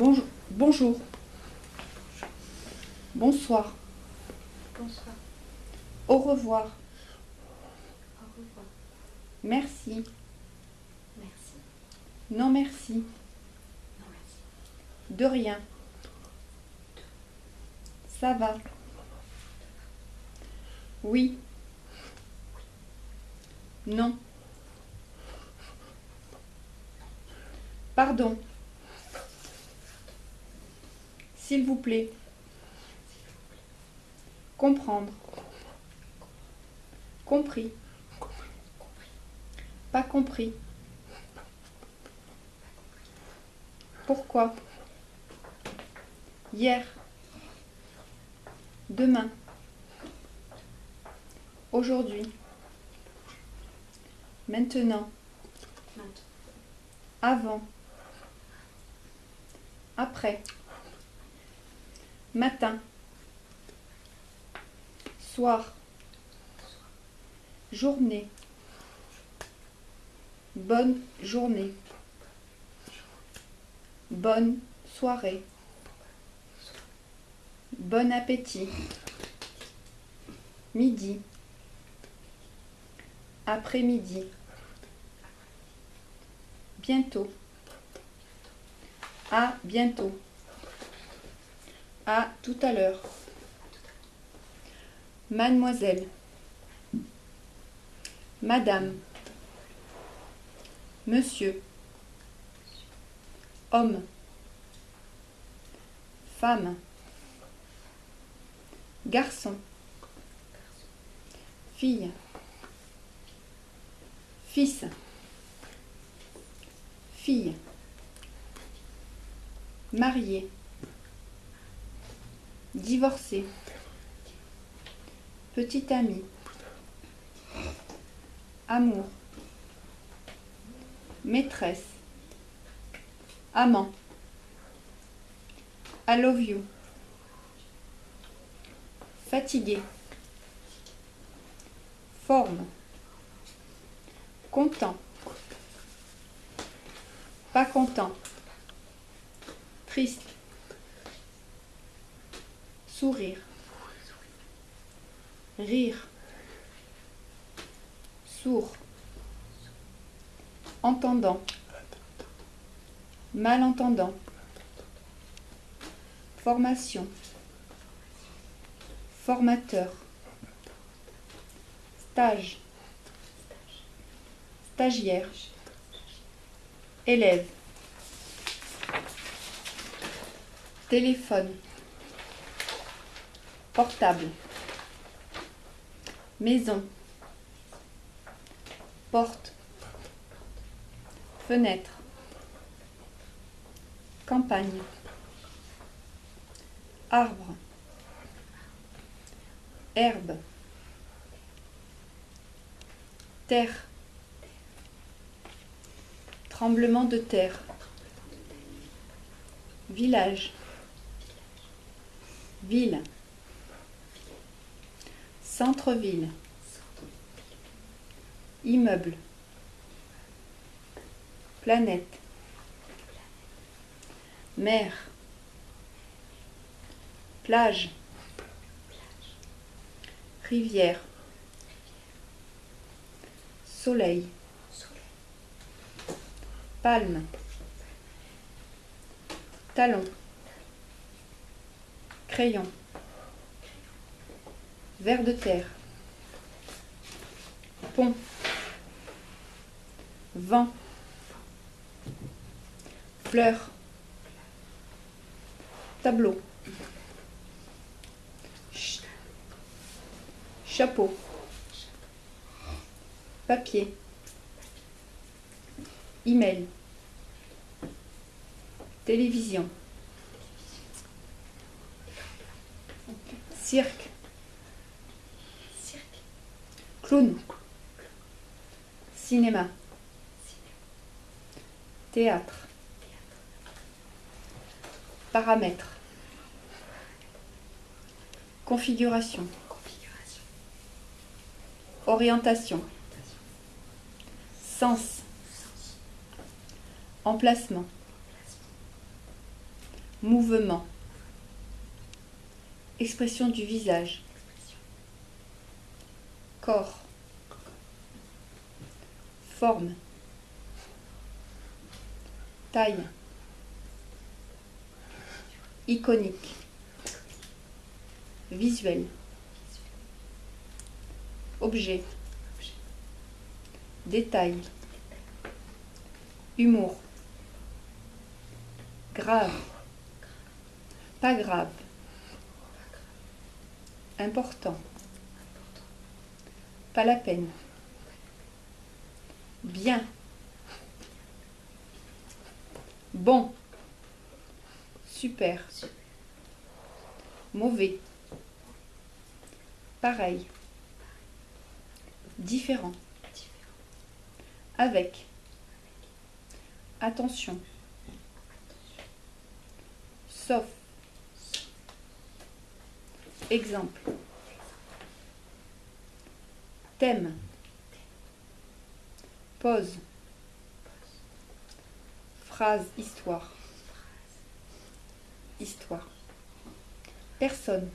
Bonjour. Bonjour. Bonsoir. Bonsoir. Au revoir. Au revoir. Merci. Merci. Non merci. Non, merci. De rien. Ça va. Oui. Non. Pardon. S'il vous plaît. Comprendre. Compris. Pas compris. Pourquoi? Hier. Demain. Aujourd'hui. Maintenant. Maintenant. Avant. Après. Matin. Soir. Journée. Bonne journée. Bonne soirée. Bon appétit. Midi. Après-midi. Bientôt. À bientôt. À tout à l'heure. Mademoiselle. Madame. Monsieur. Homme. Femme. Garçon. Fille. Fils. Fille. Marié. Divorcé. Petit ami. Amour. Maîtresse. Amant. I love you. Fatigué. Forme. Content. Pas content. Triste. Sourire. Rire. Sourd. Entendant. Malentendant. Formation. Formateur. Stage. Stagiaire. Élève. Téléphone. Portable. Maison. Porte. Fenêtre. Campagne. Arbre. Herbe. Terre. Tremblement de terre. Village. Ville. Centre-ville. Immeuble. Planète. Mer. Plage. Rivière. Soleil. Palme. Talon. Crayon. Ver de terre. Pont. Vent. Fleur. Tableau. Ch- Chapeau. Papier. Email. Télévision. Cirque. Clown. Cinéma. Théâtre. Paramètres. Configuration. Orientation. Sens. Emplacement. Placement. Mouvement. Expression du visage. Corps. Forme. Taille. Iconique. Visuel. Objet. Détail. Humour. Grave. Pas grave. Important, Pas la peine. Bien. Bon. Super. Mauvais. Pareil. Différent, Avec. Attention. Sauf. Exemple. Thème. Pause. Phrase, histoire. Histoire. Personne.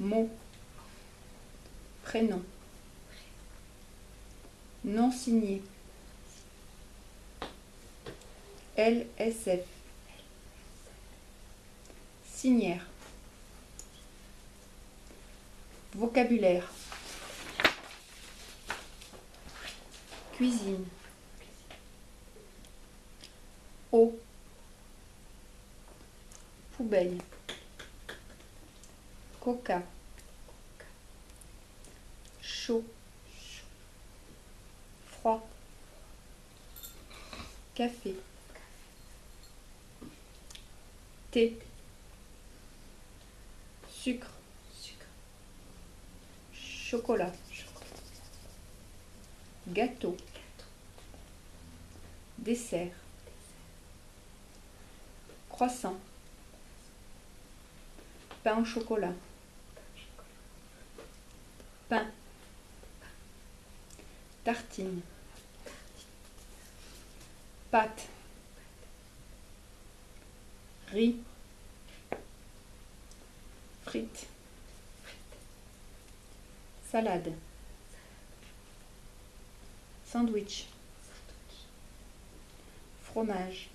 Mot. Prénom. Non signé. LSF. Signaire. Vocabulaire. Cuisine. Eau. Poubelle. Coca. Chaud. Froid. Café. Thé. Sucre. Chocolat. Gâteau. Dessert. Croissant. Pain au chocolat, Pain. Tartine. Pâte. Riz. Frites. Salade. Sandwich. Fromage.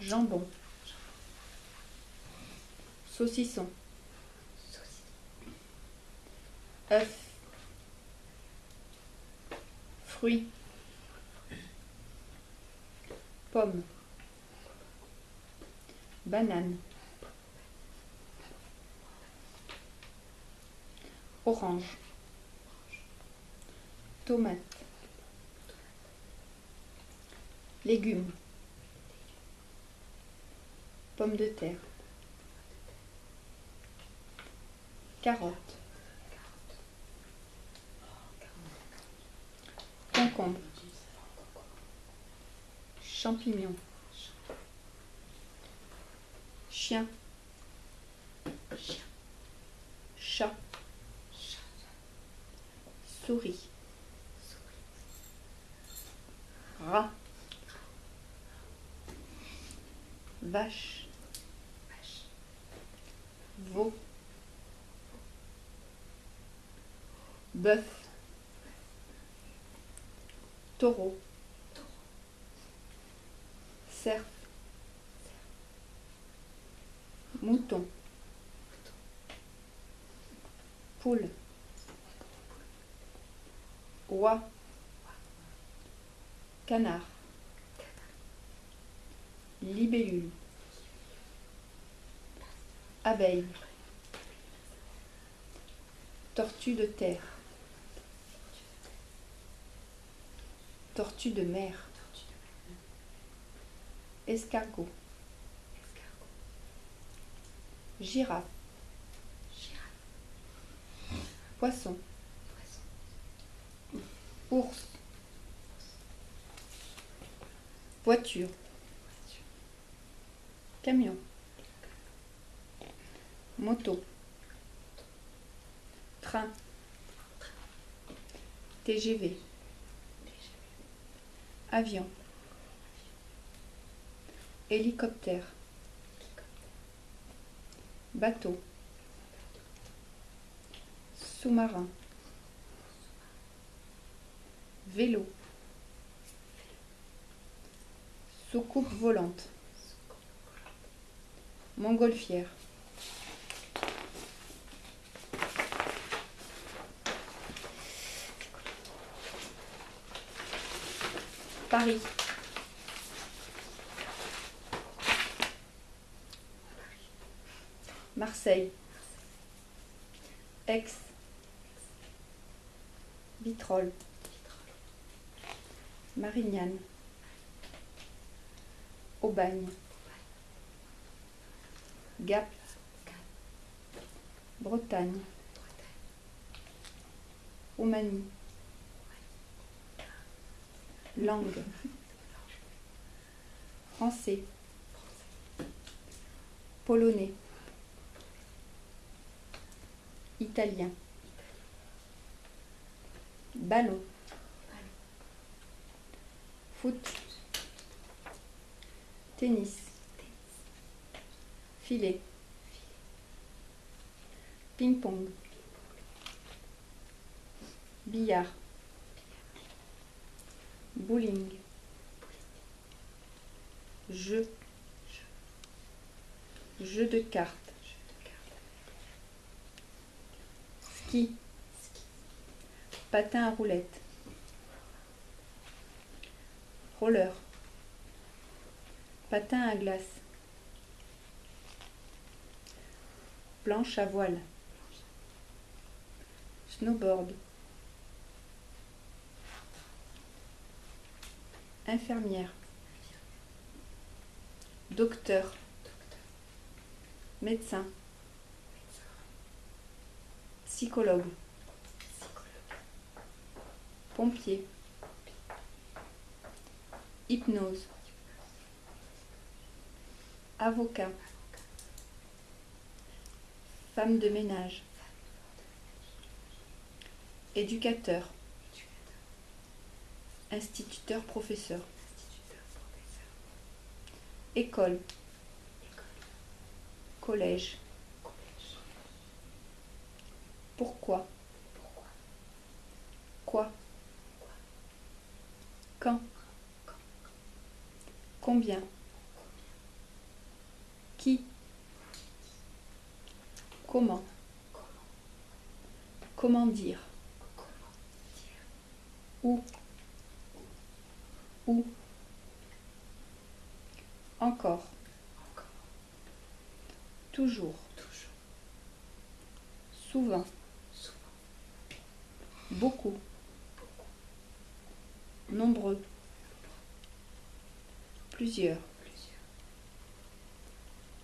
Jambon. Saucisson. œuf, fruits, pomme, banane, orange, tomate, légumes, pommes de terre, carottes, concombre, champignons, chien, chien, souris, rat, vache, veau, bœuf, taureau, cerf, mouton, poule, oie, canard, libellule, abeille, tortue de terre, tortue de mer, escargot, girafe, poisson, ours, voiture, camion, moto, train, TGV, avion, Hélicoptère. Bateau. Sous-marin. Vélo. Soucoupe volante. Montgolfière. Paris. Marseille. Aix. Vitrolles. Marignane. Aubagne. Gap. Bretagne. Roumanie. Langue. Français. Polonais. Italien. Ballon. Foot. Tennis. Filet. Ping-pong. Billard. Bowling. Jeu. Jeu de cartes. Ski. Patin à roulettes. Roller. Patin à glace. Planche à voile. Snowboard. Infirmière. Docteur. Médecin. Psychologue. Pompier. Hypnose. Avocat. Femme de ménage. Éducateur. Instituteur professeur. École. Collège. Pourquoi? Quoi? Quand? Combien Qui Comment Comment dire Où Où Encore Toujours Souvent Beaucoup Nombreux Plusieurs.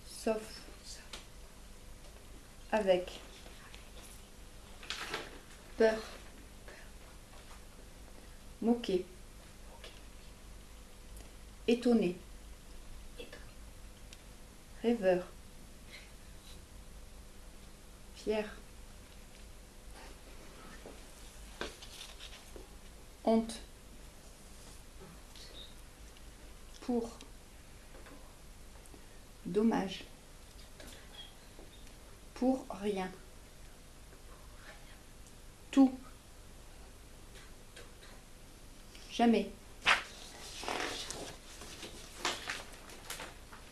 Sauf Avec Peur. Moquer Étonné. Rêveur. Fier. Honte Pour. Dommage. Pour rien. Tout. Jamais.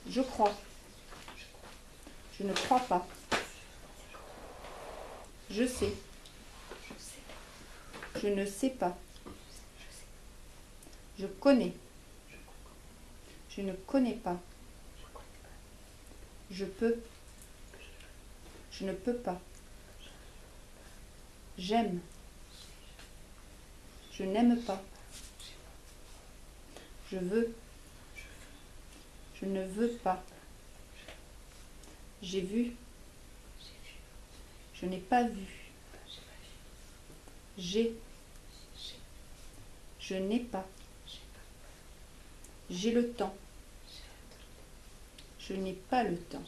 Je crois. Je ne crois pas. Je sais. Je ne sais pas. Je connais Je ne connais pas. Je peux. Je ne peux pas. J'aime. Je n'aime pas. Je veux. Je ne veux pas. J'ai vu. Je n'ai pas vu. J'ai. Je n'ai pas. J'ai le temps Je n'ai pas le temps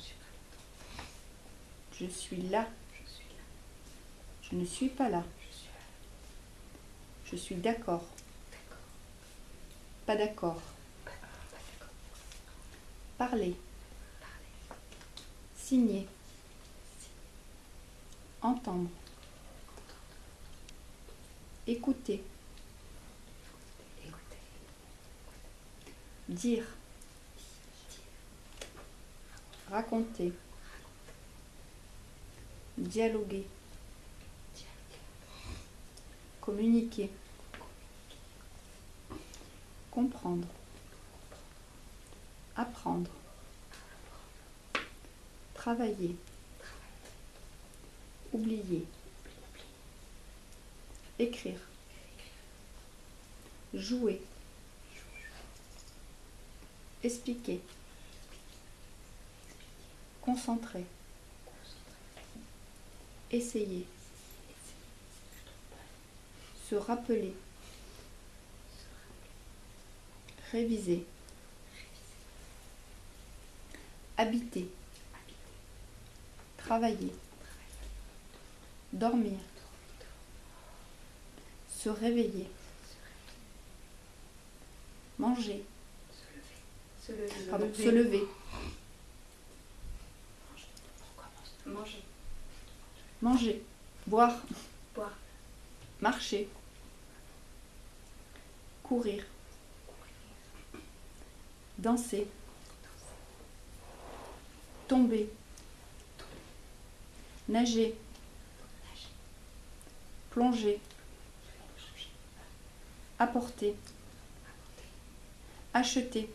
Je suis là Je ne suis pas là Je suis d'accord Pas d'accord Parler. Signer. Entendre. Écouter. Dire. Raconter. Dialoguer. Communiquer. Comprendre. Apprendre. Travailler. Oublier. Écrire. Jouer. Expliquer. Concentrer. Essayer. Se rappeler. Réviser. Habiter. Travailler. Dormir. Se réveiller. Manger. Se lever. Se lever. Pardon, se lever. Manger. Boire. Boire. Marcher. Courir. Danser. Tomber. Nager. Nager. Plonger. Apporter. Acheter.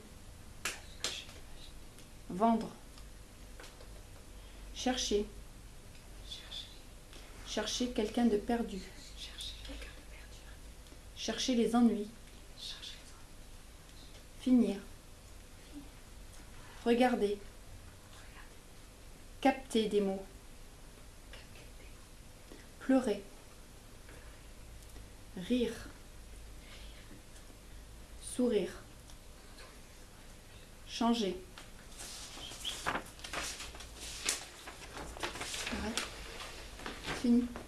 Vendre. Chercher. Chercher quelqu'un de perdu. Chercher quelqu'un de perdu. Chercher les ennuis. Chercher les Finir. Regarder. Capter des mots. Pleurer. Rire. Sourire. Changer. Fini.